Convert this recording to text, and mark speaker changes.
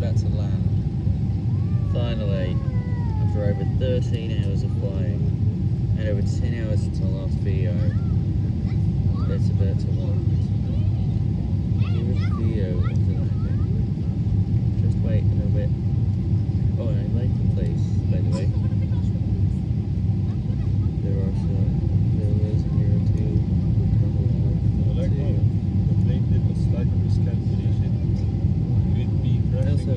Speaker 1: about to land. Finally, after over 13 hours of flying and over 10 hours last video,